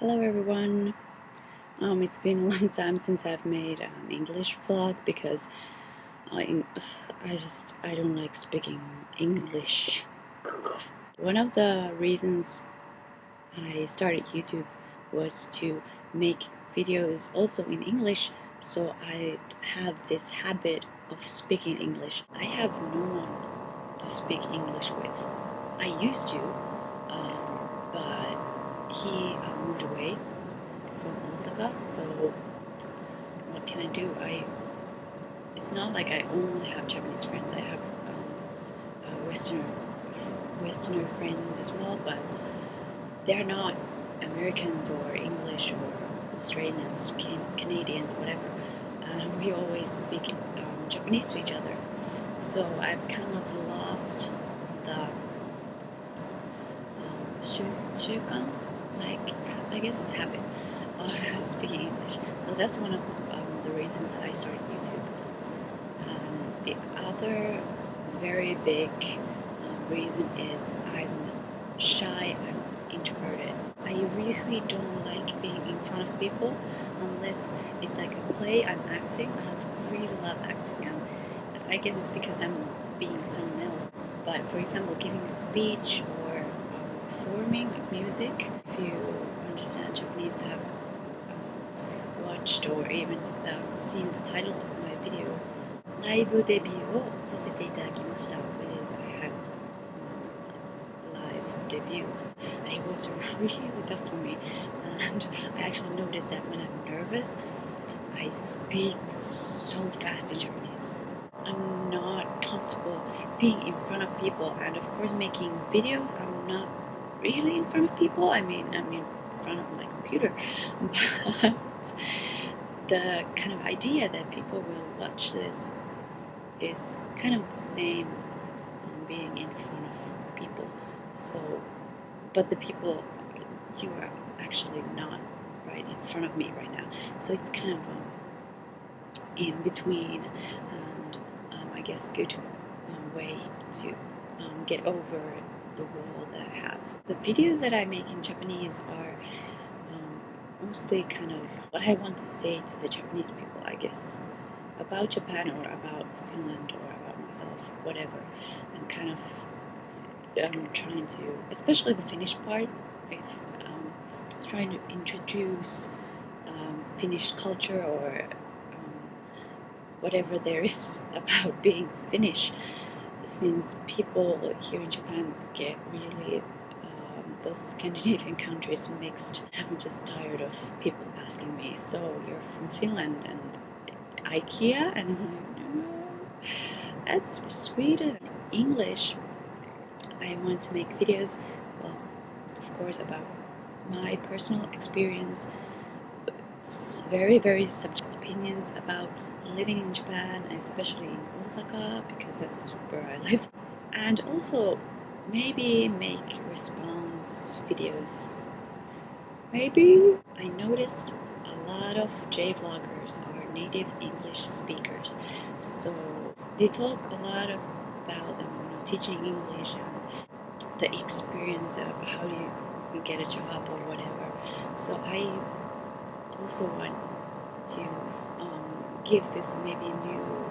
Hello everyone. Um, it's been a long time since I've made an English vlog because I, I just I don't like speaking English. One of the reasons I started YouTube was to make videos also in English so I have this habit of speaking English. I have no one to speak English with. I used to, um, he uh, moved away from Osaka, so what can I do? I it's not like I only have Japanese friends. I have um, uh, Westerner Westerner friends as well, but they're not Americans or English or Australians, can Canadians, whatever. Uh, we always speak um, Japanese to each other, so I've kind of lost the um, 習慣 like I guess it's habit of speaking English. So that's one of um, the reasons I started YouTube. Um, the other very big uh, reason is I'm shy, I'm introverted. I really don't like being in front of people unless it's like a play, I'm acting. I really love acting I guess it's because I'm being someone else. But for example, giving a speech or um, performing like music, you understand Japanese, have um, watched or even uh, seen the title of my video ライブデビューをさせていただきました which is I had um, live debut and it was really tough for me and I actually noticed that when I'm nervous I speak so fast in Japanese I'm not comfortable being in front of people and of course making videos I'm not really in front of people? I mean I'm in front of my computer. But the kind of idea that people will watch this is kind of the same as um, being in front of people. So but the people you are actually not right in front of me right now. So it's kind of um, in between and um, I guess good um, way to um, get over the wall that I have videos that I make in Japanese are mostly kind of what I want to say to the Japanese people, I guess, about Japan or about Finland or about myself, whatever, and kind of um, trying to, especially the Finnish part, um, trying to introduce um, Finnish culture or um, whatever there is about being Finnish, since people here in Japan get really those Scandinavian countries mixed. I'm just tired of people asking me, so you're from Finland and IKEA? And no, that's Sweden. English, I want to make videos, well, of course, about my personal experience, very, very subjective opinions about living in Japan, especially in Osaka, because that's where I live. And also, maybe make response videos. Maybe I noticed a lot of J-vloggers are native English speakers, so they talk a lot about you know, teaching English and the experience of how do you get a job or whatever. So I also want to um, give this maybe new,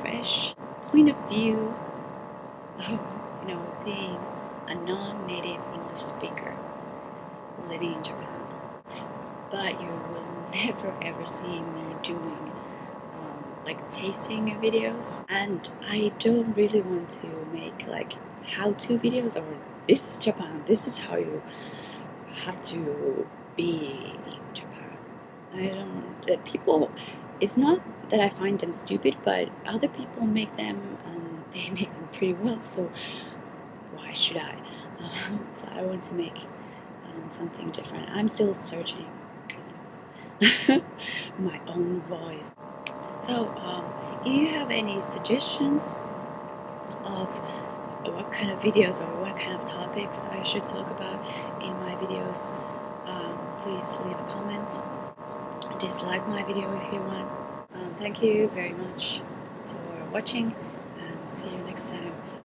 fresh point of view of you know, being a non-native English speaker living in Japan. But you will never ever see me doing um, like tasting videos. And I don't really want to make like how-to videos or this is Japan, this is how you have to be in Japan. I don't, people, it's not that I find them stupid, but other people make them and they make them pretty well. So should I? Um, so I want to make um, something different. I'm still searching my own voice. So um, if you have any suggestions of what kind of videos or what kind of topics I should talk about in my videos, um, please leave a comment. Dislike my video if you want. Um, thank you very much for watching and see you next time.